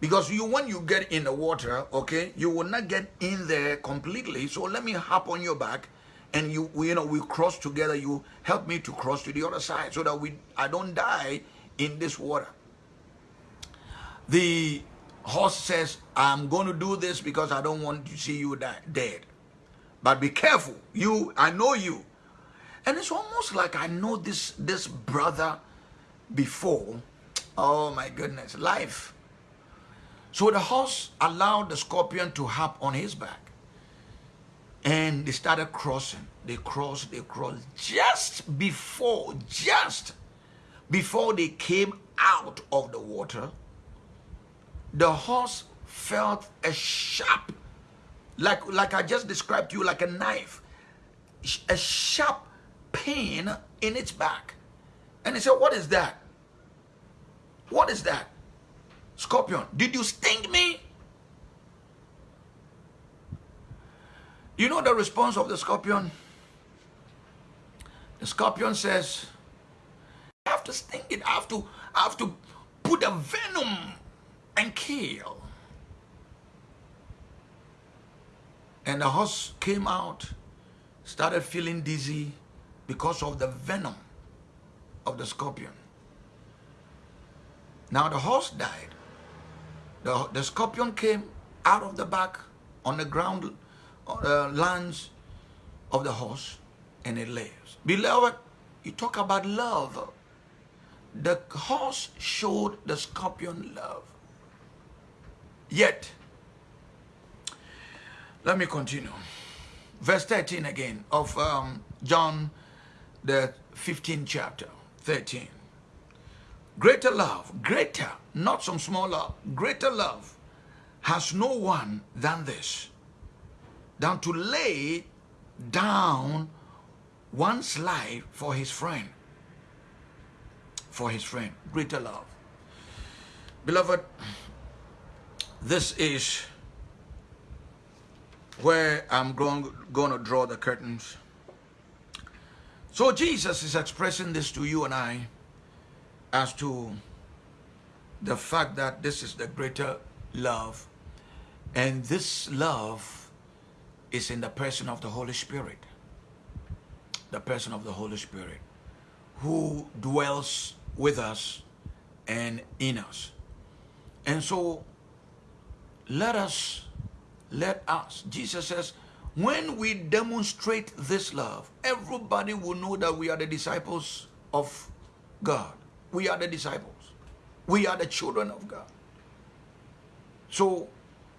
Speaker 1: because you, when you get in the water, okay, you will not get in there completely. So let me hop on your back and you, you know, we cross together. You help me to cross to the other side so that we, I don't die in this water. The horse says, I'm going to do this because I don't want to see you dead. But be careful. You, I know you. And it's almost like I know this, this brother before. Oh my goodness. Life so the horse allowed the scorpion to hop on his back. And they started crossing. They crossed, they crossed. Just before, just before they came out of the water, the horse felt a sharp, like, like I just described to you, like a knife, a sharp pain in its back. And he said, what is that? What is that? Scorpion, did you sting me? You know the response of the scorpion? The scorpion says, I have to sting it, I have to, I have to put a venom and kill. And the horse came out, started feeling dizzy because of the venom of the scorpion. Now the horse died. The, the scorpion came out of the back on the ground, uh, lands of the horse, and it lives. Beloved, you talk about love. The horse showed the scorpion love. Yet, let me continue. Verse 13 again of um, John, the 15th chapter, 13. Greater love, greater, not some small love, greater love has no one than this, than to lay down one's life for his friend. For his friend, greater love. Beloved, this is where I'm going, going to draw the curtains. So Jesus is expressing this to you and I as to the fact that this is the greater love. And this love is in the person of the Holy Spirit. The person of the Holy Spirit who dwells with us and in us. And so let us let us Jesus says when we demonstrate this love everybody will know that we are the disciples of God we are the disciples. We are the children of God. So,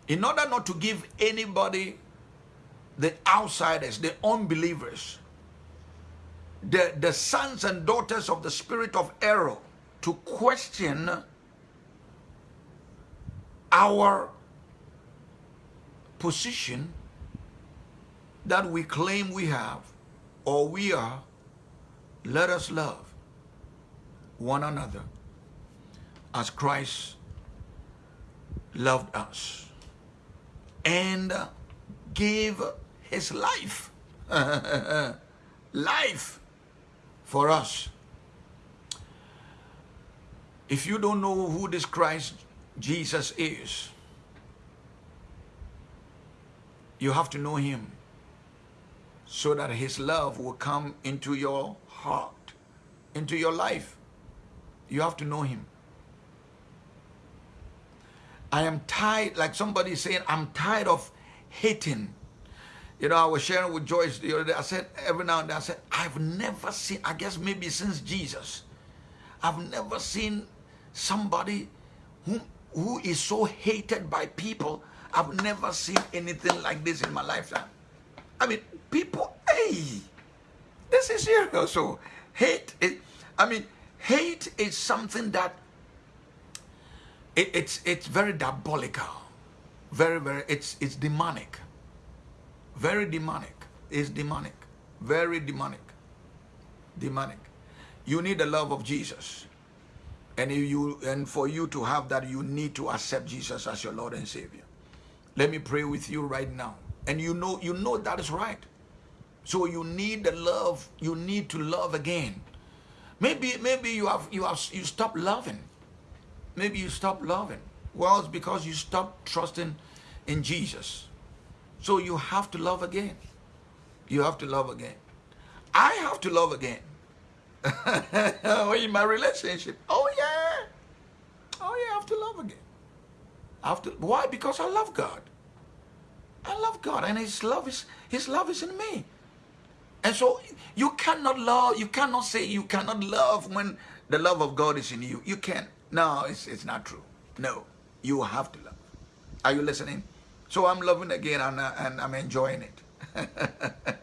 Speaker 1: in order not to give anybody, the outsiders, the unbelievers, the, the sons and daughters of the spirit of error to question our position that we claim we have or we are, let us love one another as Christ loved us and gave his life, life for us. If you don't know who this Christ Jesus is, you have to know him so that his love will come into your heart, into your life. You have to know him. I am tired, like somebody saying, I'm tired of hating. You know, I was sharing with Joyce the other day. I said, every now and then, I said, I've never seen, I guess maybe since Jesus, I've never seen somebody who, who is so hated by people. I've never seen anything like this in my lifetime. I mean, people, hey, this is serious. So, hate, is, I mean, hate is something that it, it's it's very diabolical, very very it's it's demonic, very demonic. It's demonic, very demonic, demonic. You need the love of Jesus, and you and for you to have that, you need to accept Jesus as your Lord and Savior. Let me pray with you right now, and you know you know that is right. So you need the love. You need to love again. Maybe maybe you have you have you stop loving maybe you stop loving. Well, it's because you stop trusting in Jesus. So you have to love again. You have to love again. I have to love again. Oh, in my relationship. Oh yeah. Oh yeah, I have to love again. To why? Because I love God. I love God and his love is his love is in me. And so you cannot love, you cannot say you cannot love when the love of God is in you. You can't. No, it's, it's not true. No, you have to love. Are you listening? So I'm loving again and, uh, and I'm enjoying it.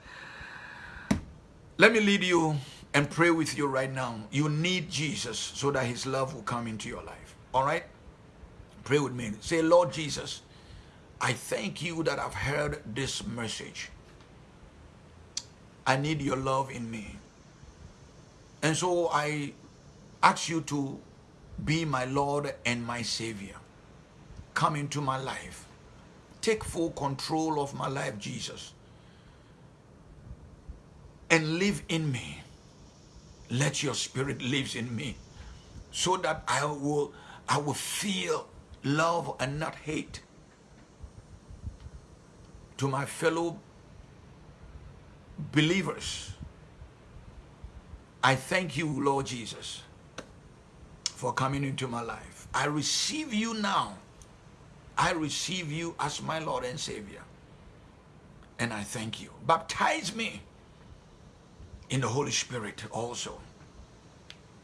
Speaker 1: Let me lead you and pray with you right now. You need Jesus so that his love will come into your life. All right? Pray with me. Say, Lord Jesus, I thank you that I've heard this message. I need your love in me. And so I ask you to be my Lord and my Savior. Come into my life. Take full control of my life, Jesus. And live in me. Let your spirit live in me so that I will, I will feel love and not hate to my fellow believers. I thank you, Lord Jesus, for coming into my life. I receive you now. I receive you as my Lord and Savior. And I thank you. Baptize me in the Holy Spirit also.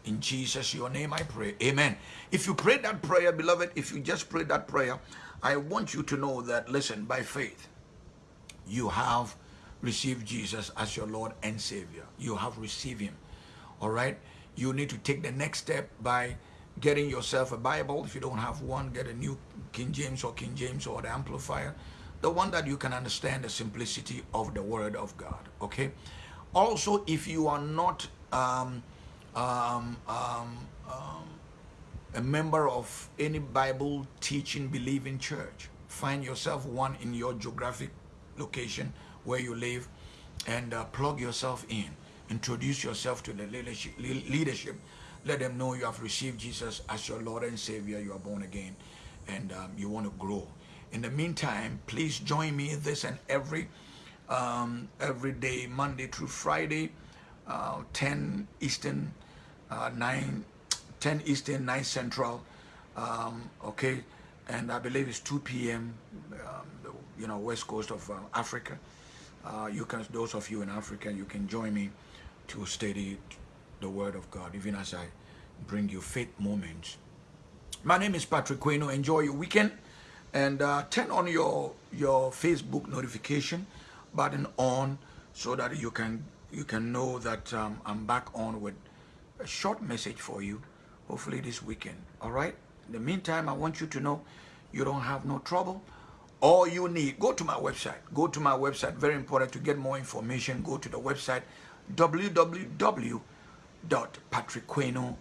Speaker 1: In Jesus, your name I pray. Amen. If you pray that prayer, beloved, if you just pray that prayer, I want you to know that, listen, by faith, you have received Jesus as your Lord and Savior. You have received him. All right? you need to take the next step by getting yourself a Bible. If you don't have one, get a new King James or King James or the Amplified. The one that you can understand the simplicity of the Word of God. Okay. Also, if you are not um, um, um, um a member of any Bible teaching, believing church, find yourself one in your geographic location where you live and uh, plug yourself in Introduce yourself to the leadership. Let them know you have received Jesus as your Lord and Savior. You are born again and um, you want to grow. In the meantime, please join me this and every um, every day, Monday through Friday, uh, 10 Eastern, uh, 9, 10 Eastern, 9 Central, um, okay, and I believe it's 2 p.m., um, you know, west coast of uh, Africa. Uh, you can, those of you in Africa, you can join me to study the Word of God, even as I bring you faith moments. My name is Patrick Queno. Enjoy your weekend and uh, turn on your your Facebook notification button on so that you can you can know that um, I'm back on with a short message for you, hopefully this weekend. All right. In the meantime, I want you to know you don't have no trouble. All you need, go to my website. Go to my website. Very important to get more information. Go to the website www.patrickqueno.com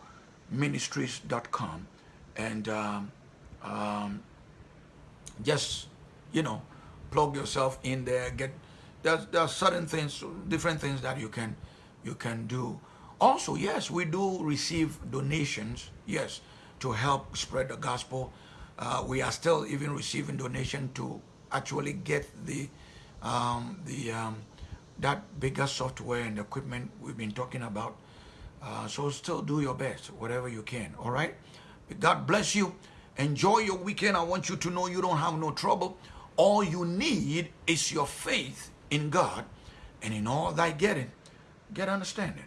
Speaker 1: ministries.com and um, um, just you know plug yourself in there get there's there are certain things different things that you can you can do also yes we do receive donations yes to help spread the gospel. Uh, we are still even receiving donation to actually get the um, the um, that bigger software and equipment we've been talking about. Uh, so still do your best whatever you can all right? God bless you. Enjoy your weekend. I want you to know you don't have no trouble. All you need is your faith in God, and in all thy getting, get understanding.